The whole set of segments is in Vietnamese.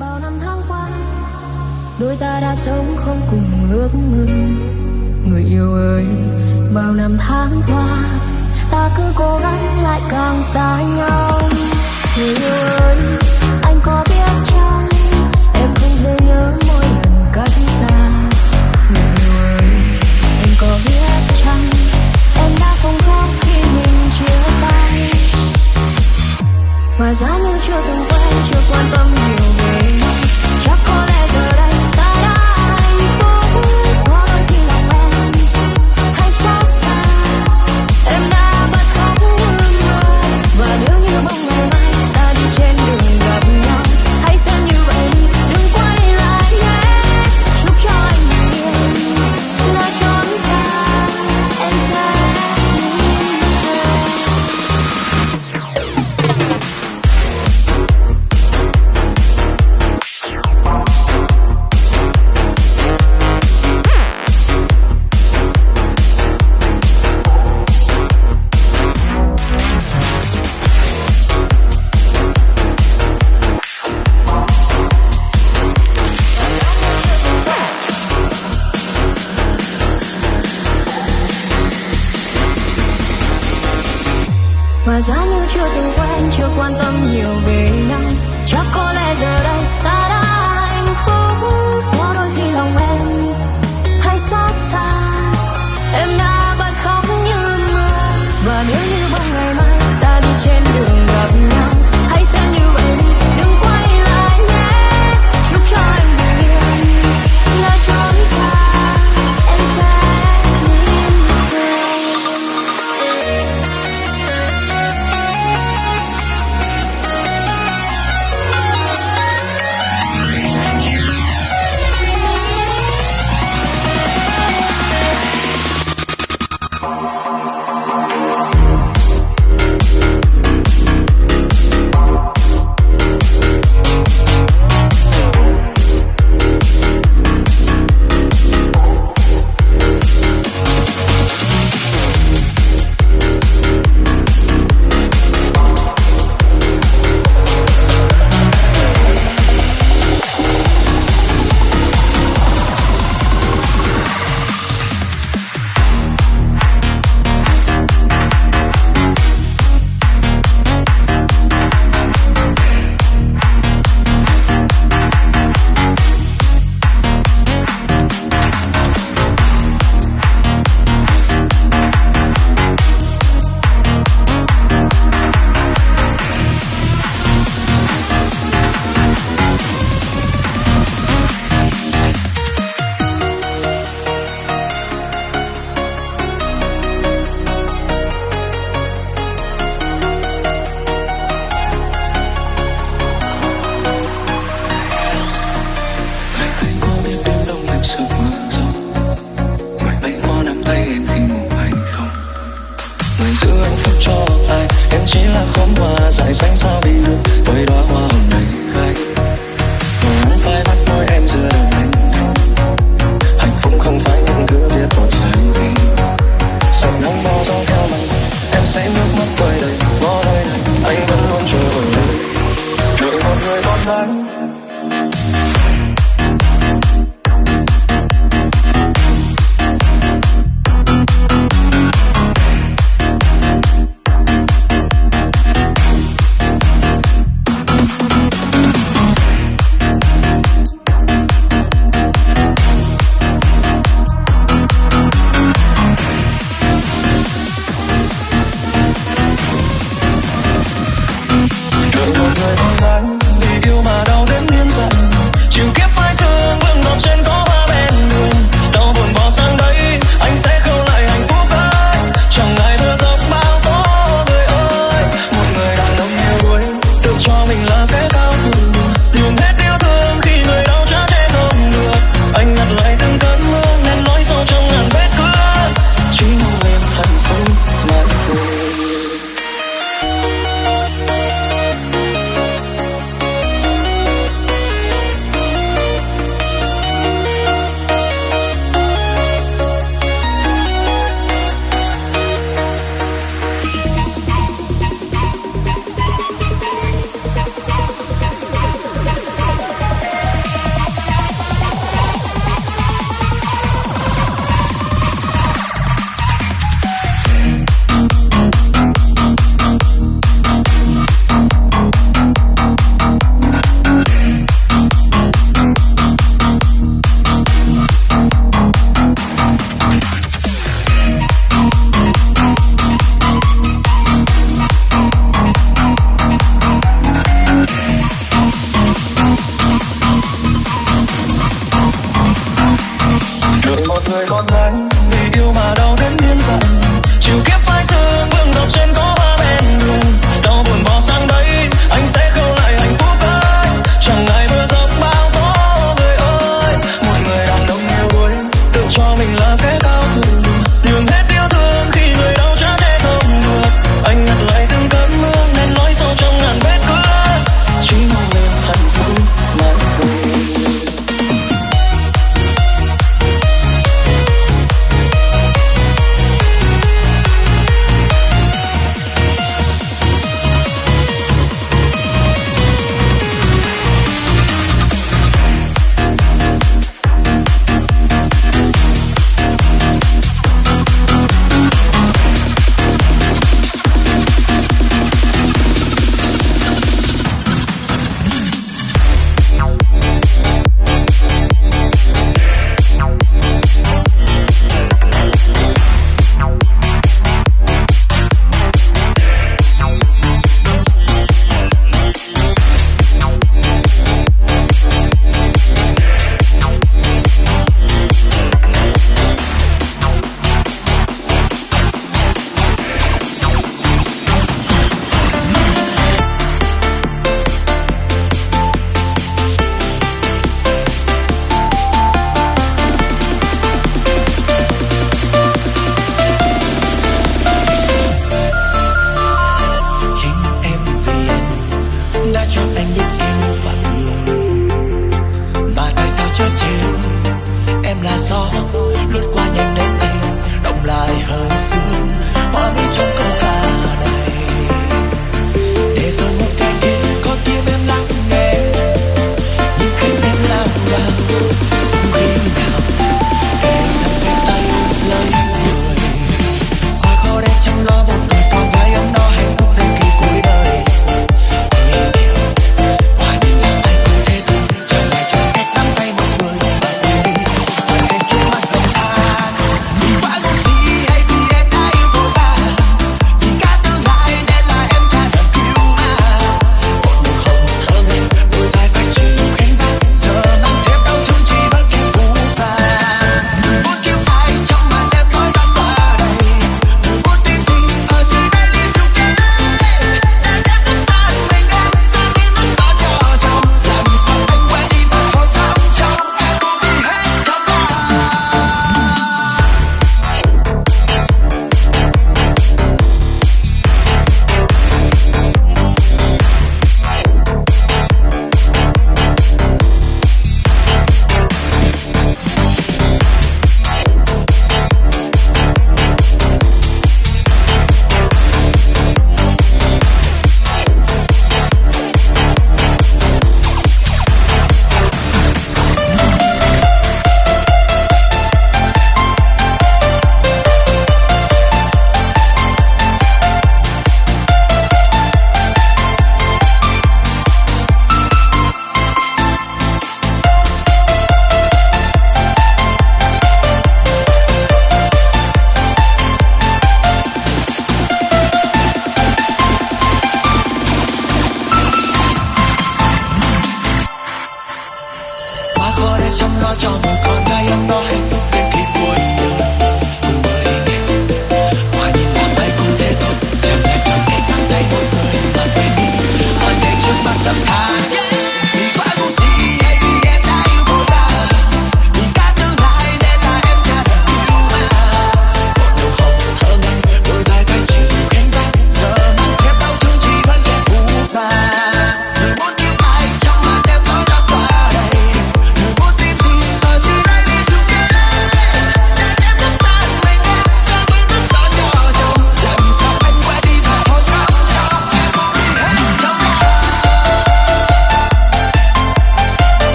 bao năm tháng qua, đôi ta đã sống không cùng ước mơ. Người yêu ơi, bao năm tháng qua, ta cứ cố gắng lại càng xa nhau. Người yêu ơi, anh có biết chăng, em không thể nhớ mỗi lần cách xa. Người yêu ơi, anh có biết chăng, em đã không khóc khi mình chia tay. Và giá như chưa từng quen, chưa quan tâm nhiều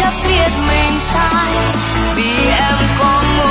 chấp biết mình sai. Vì em có một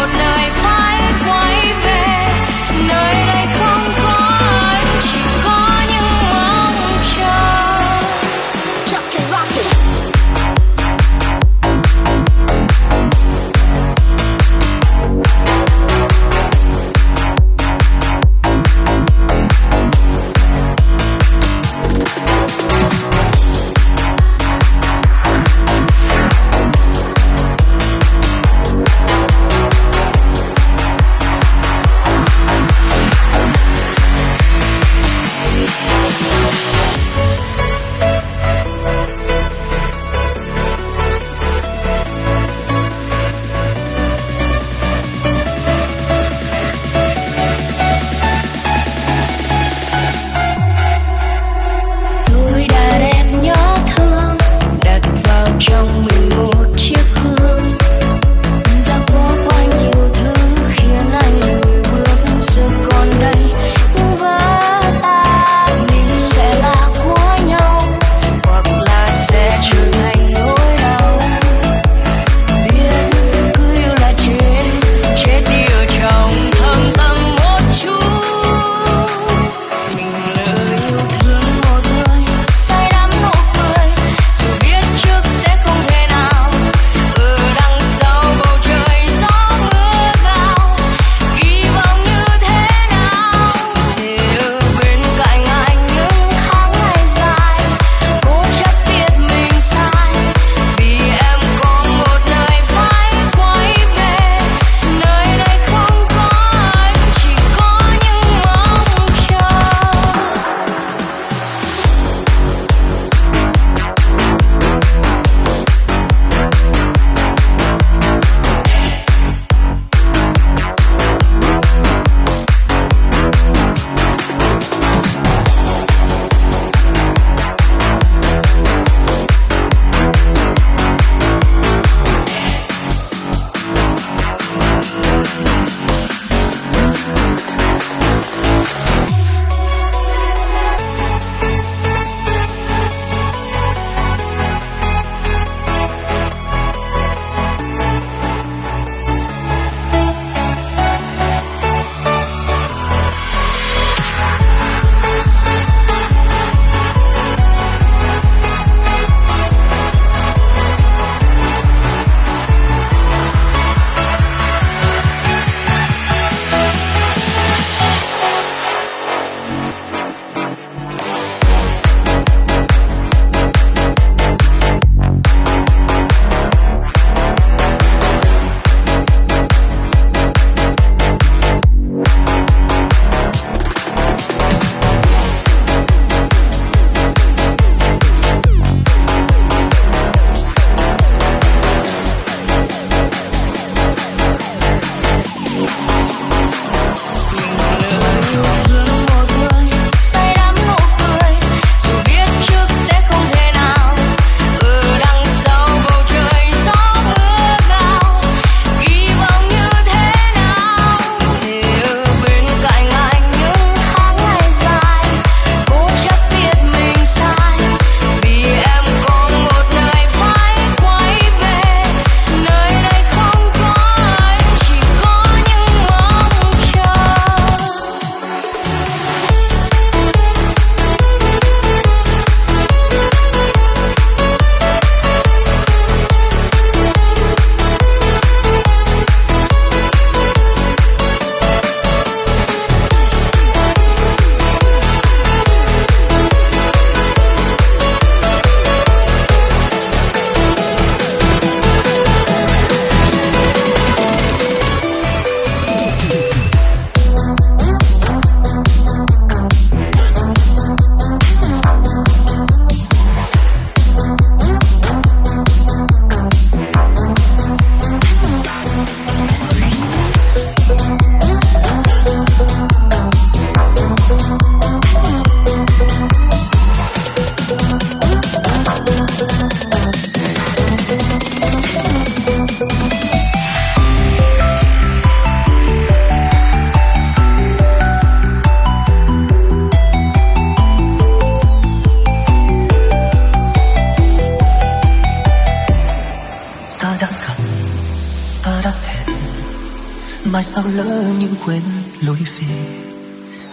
lỡ nhưng quên lối về.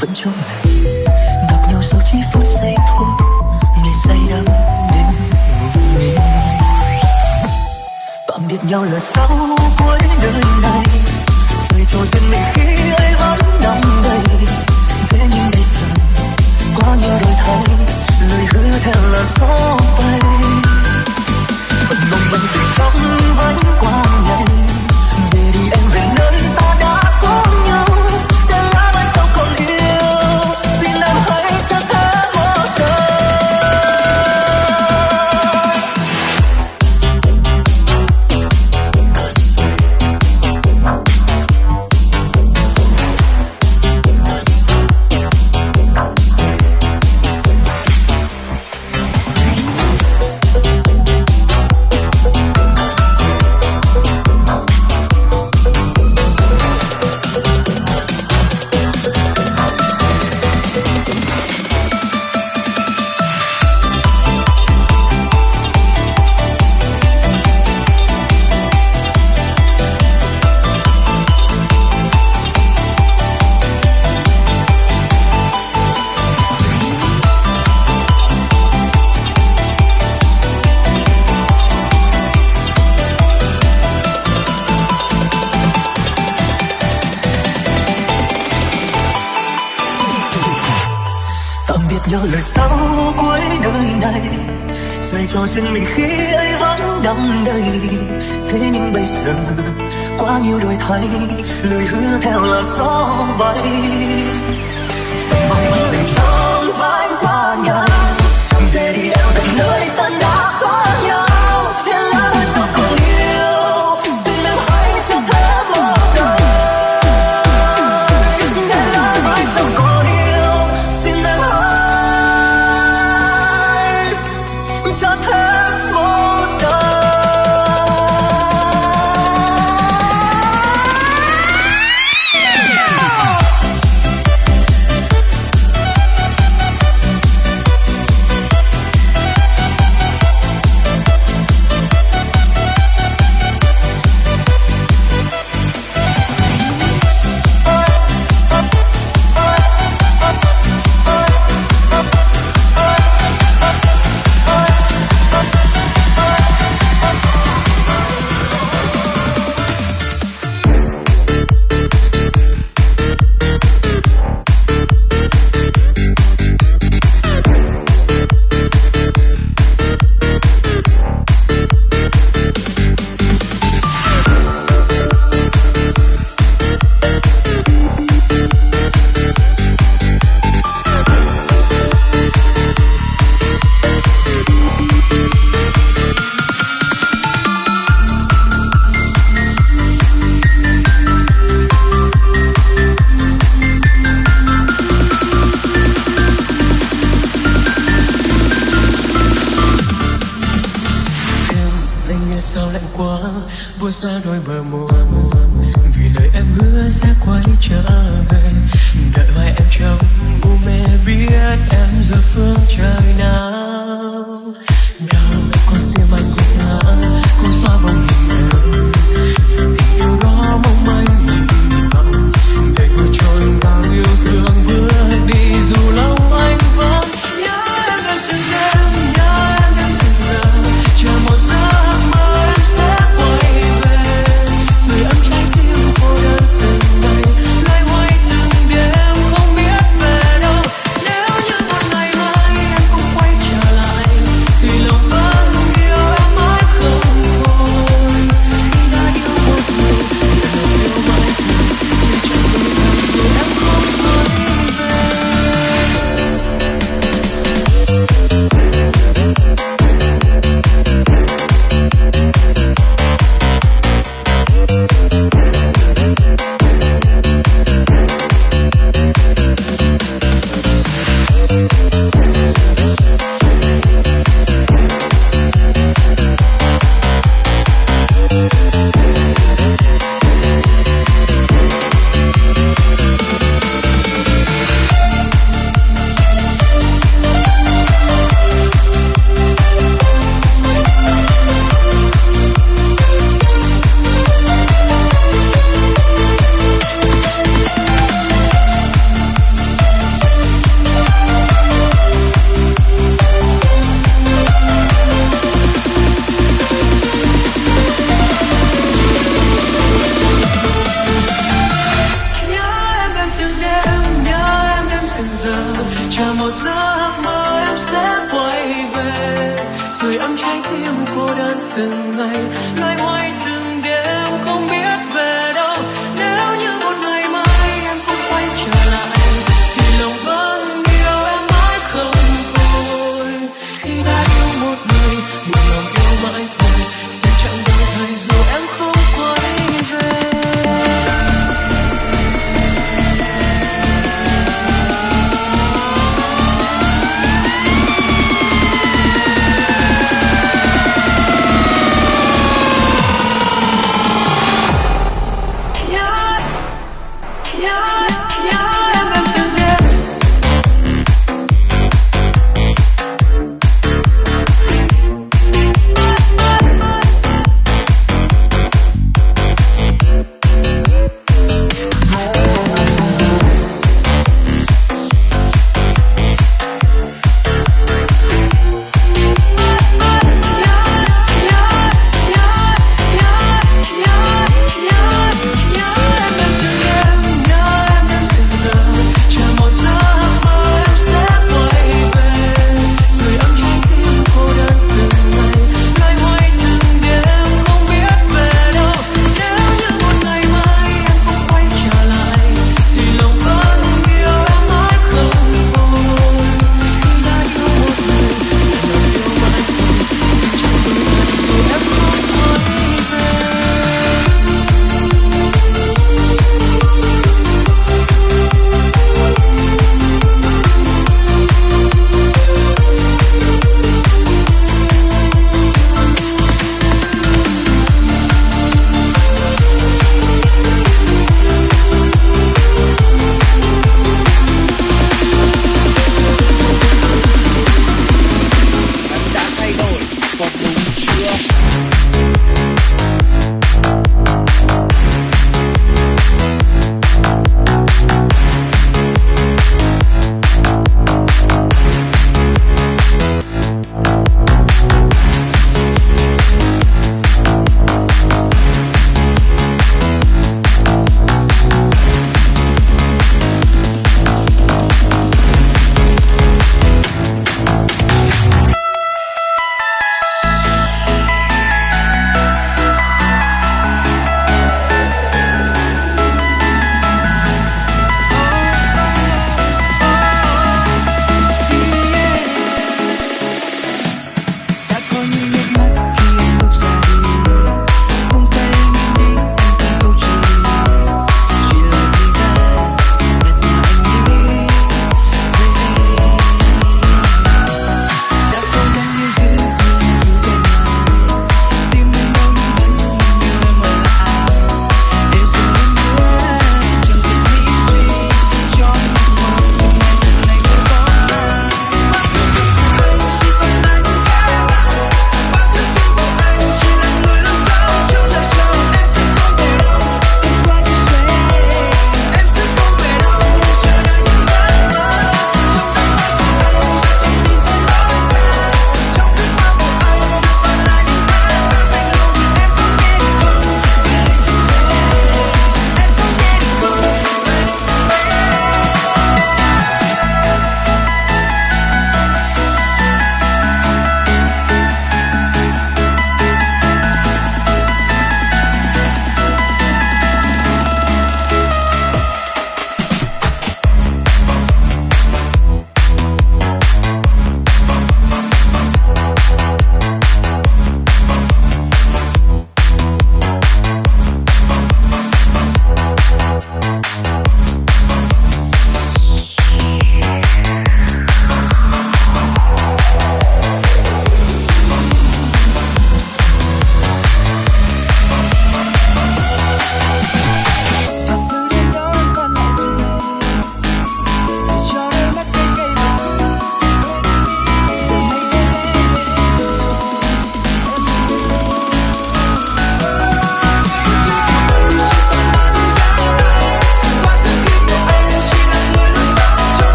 Vẫn trong này, gặp nhau sau chỉ phút giây thôi. Ngày say đắm đến ngủ mê tạm biệt nhau là sau cuối đời này. Trời cho duyên mình giờ quá nhiều đổi thay lời hứa theo là gió bay. Mong làm sao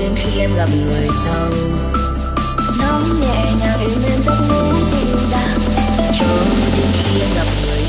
đến khi em gặp người sau. Nóng nhẹ nhàng êm êm giấc ngủ dịu dàng. Cho đến khi em gặp người